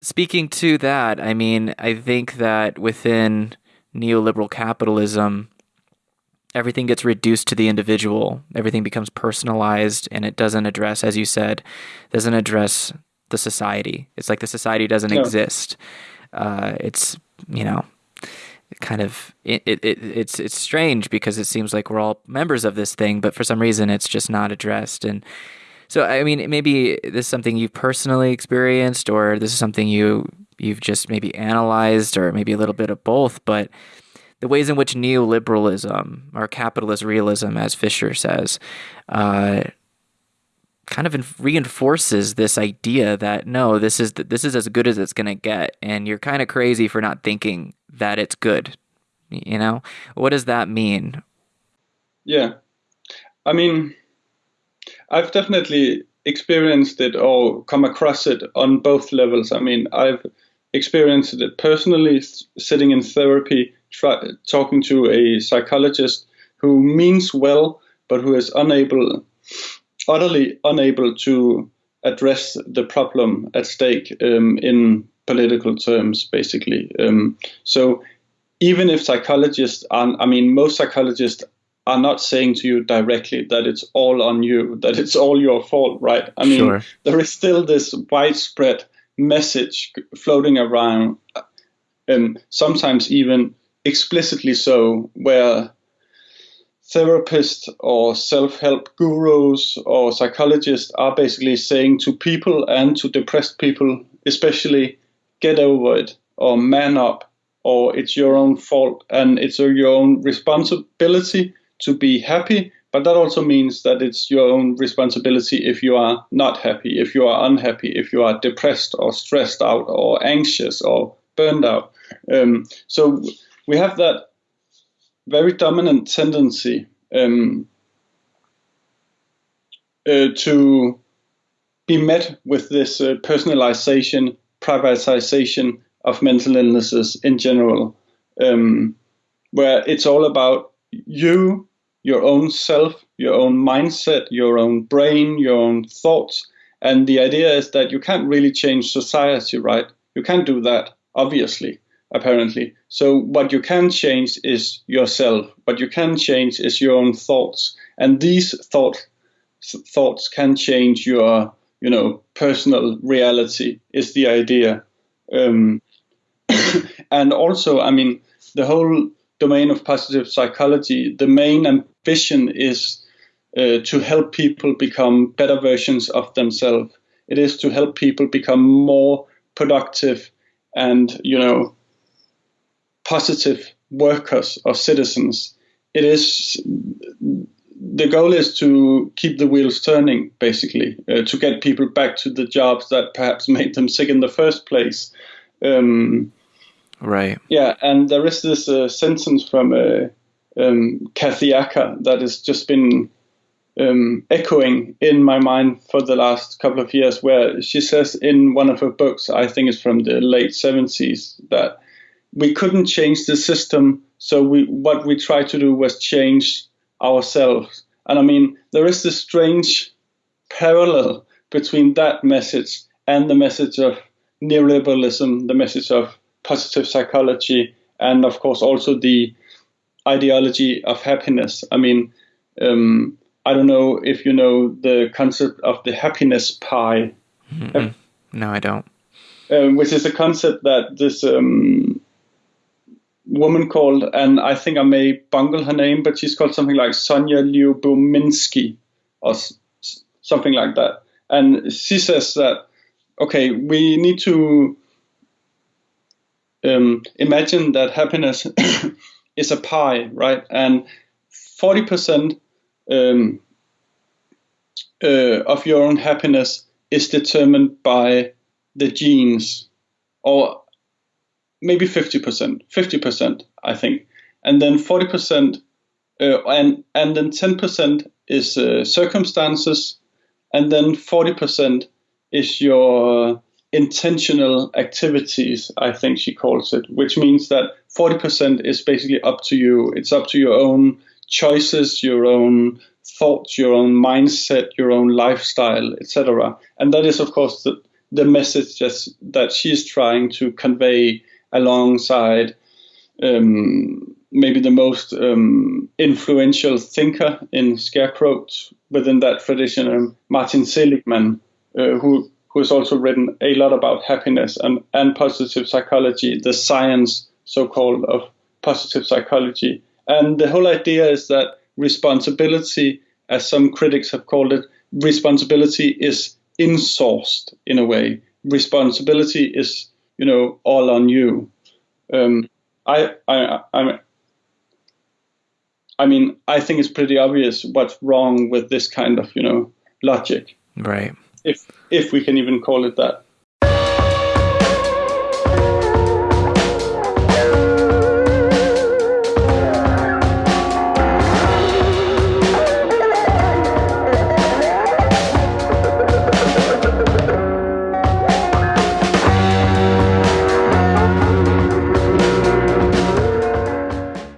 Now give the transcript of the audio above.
speaking to that, I mean, I think that within neoliberal capitalism, everything gets reduced to the individual. Everything becomes personalized, and it doesn't address, as you said, doesn't address the society. It's like the society doesn't exist. Uh, it's you know, kind of it, it, it's it's strange because it seems like we're all members of this thing, but for some reason it's just not addressed. And so, I mean, maybe this is something you've personally experienced, or this is something you you've just maybe analyzed, or maybe a little bit of both. But the ways in which neoliberalism or capitalist realism, as Fisher says, uh, kind of reinforces this idea that no, this is this is as good as it's going to get, and you're kind of crazy for not thinking that it's good. You know, what does that mean? Yeah, I mean I've definitely experienced it or come across it on both levels. I mean, I've experienced it personally, sitting in therapy, try, talking to a psychologist who means well, but who is unable, utterly unable to address the problem at stake um, in political terms, basically. Um, so even if psychologists are, I mean, most psychologists are not saying to you directly that it's all on you, that it's all your fault, right? I mean, sure. there is still this widespread message floating around, and um, sometimes even explicitly so, where therapists or self help gurus or psychologists are basically saying to people and to depressed people, especially, get over it or man up or it's your own fault and it's your own responsibility to be happy, but that also means that it's your own responsibility if you are not happy, if you are unhappy, if you are depressed or stressed out or anxious or burned out. Um, so we have that very dominant tendency um, uh, to be met with this uh, personalization, privatization of mental illnesses in general, um, where it's all about you your own self, your own mindset, your own brain, your own thoughts. And the idea is that you can't really change society, right? You can't do that, obviously, apparently. So what you can change is yourself. What you can change is your own thoughts. And these thought, thoughts can change your, you know, personal reality is the idea. Um, and also, I mean, the whole domain of positive psychology, the main ambition is uh, to help people become better versions of themselves. It is to help people become more productive and, you know, positive workers or citizens. It is the goal is to keep the wheels turning, basically, uh, to get people back to the jobs that perhaps made them sick in the first place. Um, Right. Yeah, and there is this uh, sentence from uh, um, that has just been um, echoing in my mind for the last couple of years, where she says in one of her books, I think it's from the late 70s, that we couldn't change the system, so we what we tried to do was change ourselves. And I mean, there is this strange parallel between that message and the message of neoliberalism, the message of positive psychology, and of course also the ideology of happiness. I mean, um, I don't know if you know the concept of the happiness pie. mm No, I don't. Um, which is a concept that this um, woman called, and I think I may bungle her name, but she's called something like Sonja Lyubomirsky or s- something like that. And she says that, okay, we need to um, imagine that happiness is a pie, right? And 40% um, uh, of your own happiness is determined by the genes, or maybe 50%, 50%, I think. And then 40%, uh, and, and then 10% is uh, circumstances, and then 40% is your intentional activities, I think she calls it, which means that 40% is basically up to you. It's up to your own choices, your own thoughts, your own mindset, your own lifestyle, etc. And that is, of course, the, the message that's, that she's trying to convey alongside um, maybe the most um, influential thinker in scarecrows within that tradition, um, Martin Seligman, uh, who who has also written a lot about happiness and, and positive psychology, the science, so-called, of positive psychology. And the whole idea is that responsibility, as some critics have called it, responsibility is insourced in a way. Responsibility is, you know, all on you. Um, I, I, I, I mean, I think it's pretty obvious what's wrong with this kind of, you know, logic. Right. If if we can even call it that.